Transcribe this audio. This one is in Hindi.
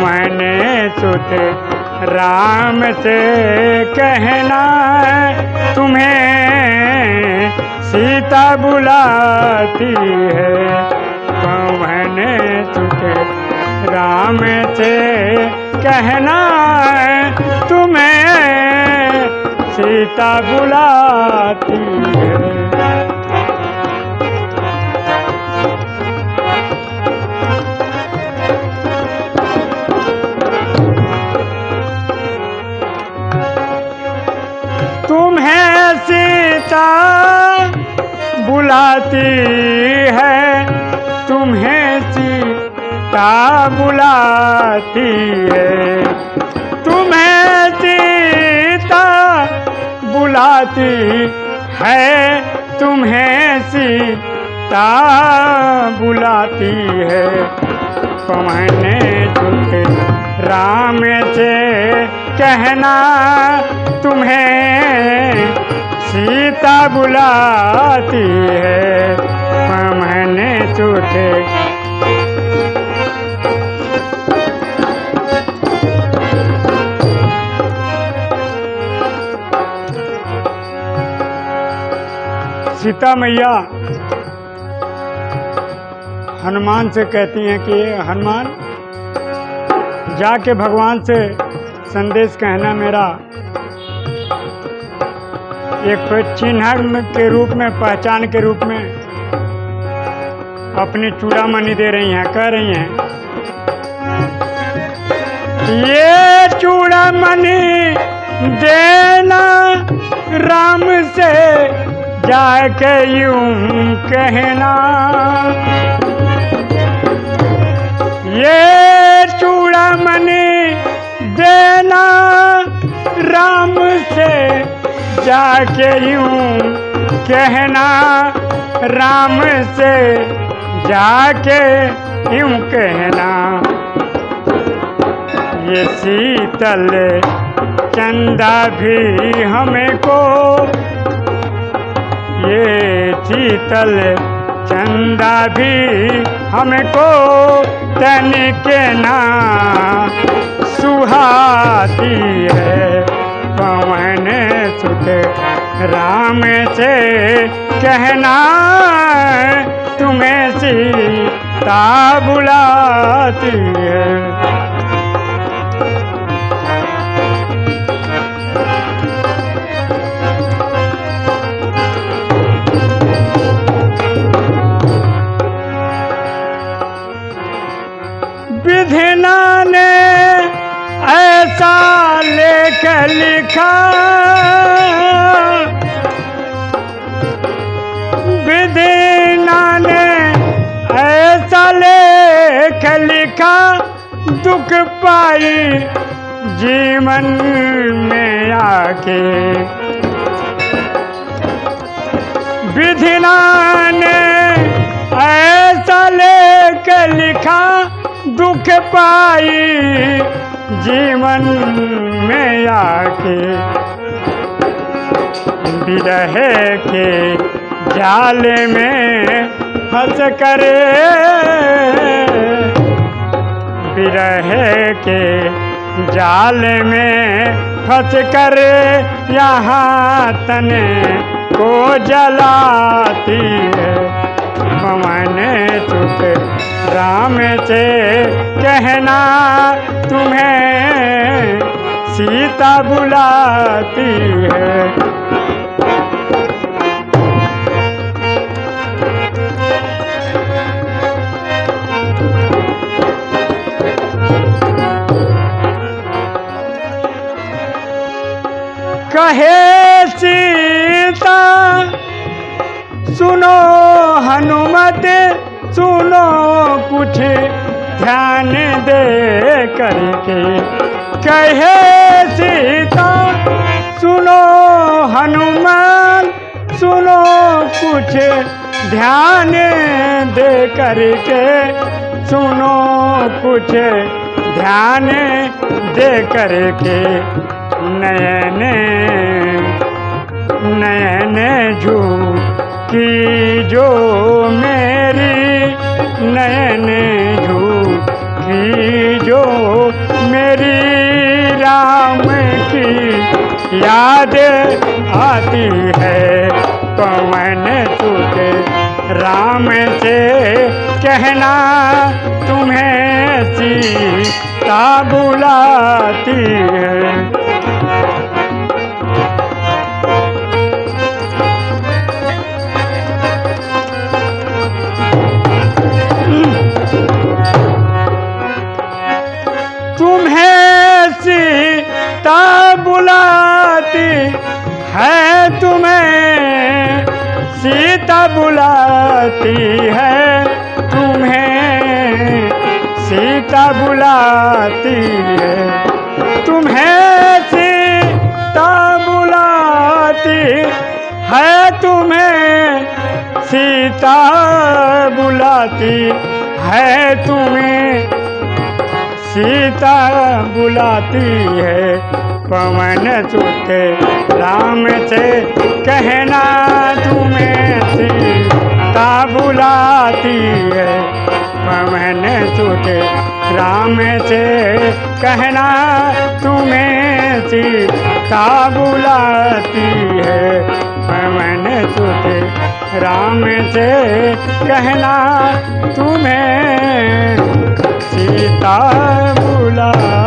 मैंने सुत राम से कहना तुम्हें सीता बुलाती है। पवन सुत राम से कहना तुम्हें सीता बुलाती है। बुलाती है, तुम्हें सीता बुलाती है। तुम्हें सीता बुलाती है, तुम्हें सीता बुलाती है। पवने चुके राम से कहना, तुम्हें सीता बुलाती है पवने चुके सीता मैया, हनुमान से कहती हैं कि, हनुमान, जाके भगवान से संदेश कहना मेरा एक चिन्ह के रूप में, पहचान के रूप में अपनी चूड़ामणि दे रही हैं, कह रही हैं। ये चूड़ामणि देना राम से जाके यूँ कहना। ये चूड़ामणि देना जाके यूँ कहना राम से जाके यूँ कहना। ये शीतल चंदा भी हमें को, ये शीतल चंदा भी हमको तनिक ना सुहाती है। पवन सुत राम से कहना तुम्हें सीता बुलाती है। लेख विधिना ने ऐसा लेख लिखा, दुख पाई जीवन में आके। विधिना ने ऐसा लेख लिखा दुख पाई जीवन में आके। विरह के जाल में फंस कर। विरह के जाल में फंस कर यहाँ तने को जलाती चुप राम से कहना तुम्हें सीता बुलाती है। कहे सीता सुनो हनुमत सुनो कुछ ध्यान दे करके। कहे सीता, सुनो हनुमान, सुनो कुछ ध्यान दे करके। सुनो कुछ ध्यान दे करके। नयन नयन झू की जो नयन झू भी जो मेरी राम की याद आती है। पवन तुझे राम से कहना, तुम्हें सीता बुलाती है। तुम्हें सीता बुलाती है, तुम्हें सीता बुलाती है, तुम्हें सीता बुलाती है। तुम्हें सीता बुलाती है, तुम्हें सीता बुलाती है, तुम्हें सीता बुलाती है। पवन सुते राम से कहना तुम्हें सीता बुलाती है। पवन सुते राम से कहना तुम्हें सीता बुलाती है। पवन सुते राम से कहना तुम्हें सीता बुला